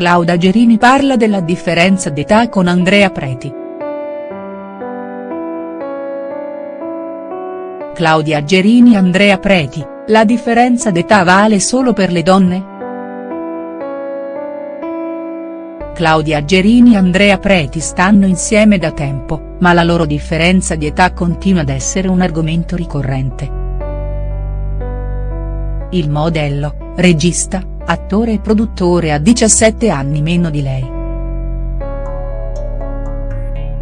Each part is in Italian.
Claudia Gerini parla della differenza d'età con Andrea Preti. Claudia Gerini Andrea Preti, la differenza d'età vale solo per le donne?. Claudia Gerini e Andrea Preti stanno insieme da tempo, ma la loro differenza di età continua ad essere un argomento ricorrente. Il modello, regista, attore e produttore ha 17 anni meno di lei.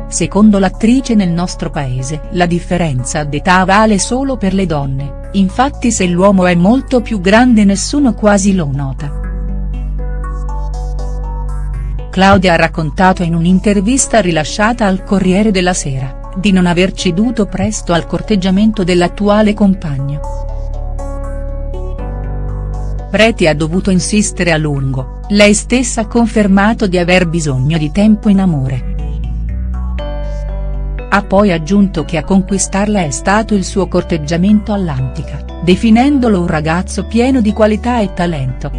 Secondo l'attrice nel nostro paese la differenza d'età vale solo per le donne, infatti se l'uomo è molto più grande nessuno quasi lo nota. Claudia ha raccontato in un'intervista rilasciata al Corriere della Sera, di non aver ceduto presto al corteggiamento dell'attuale compagno. Preti ha dovuto insistere a lungo, lei stessa ha confermato di aver bisogno di tempo in amore. Ha poi aggiunto che a conquistarla è stato il suo corteggiamento all'antica, definendolo un ragazzo pieno di qualità e talento.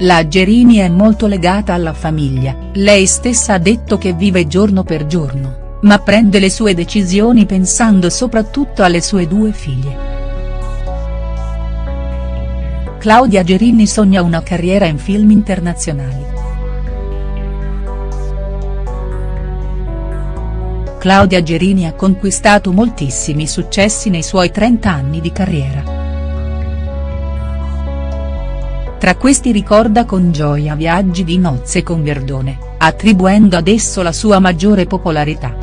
La Gerini è molto legata alla famiglia, lei stessa ha detto che vive giorno per giorno, ma prende le sue decisioni pensando soprattutto alle sue due figlie. Claudia Gerini sogna una carriera in film internazionali. Claudia Gerini ha conquistato moltissimi successi nei suoi 30 anni di carriera. Tra questi ricorda con gioia viaggi di nozze con Verdone, attribuendo ad esso la sua maggiore popolarità.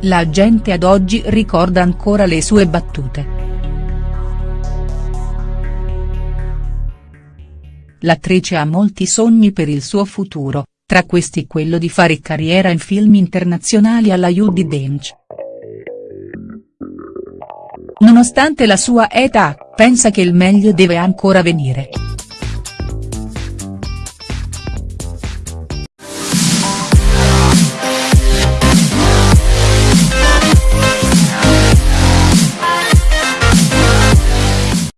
La gente ad oggi ricorda ancora le sue battute. L'attrice ha molti sogni per il suo futuro, tra questi quello di fare carriera in film internazionali alla Judi Dench. Nonostante la sua età, pensa che il meglio deve ancora venire.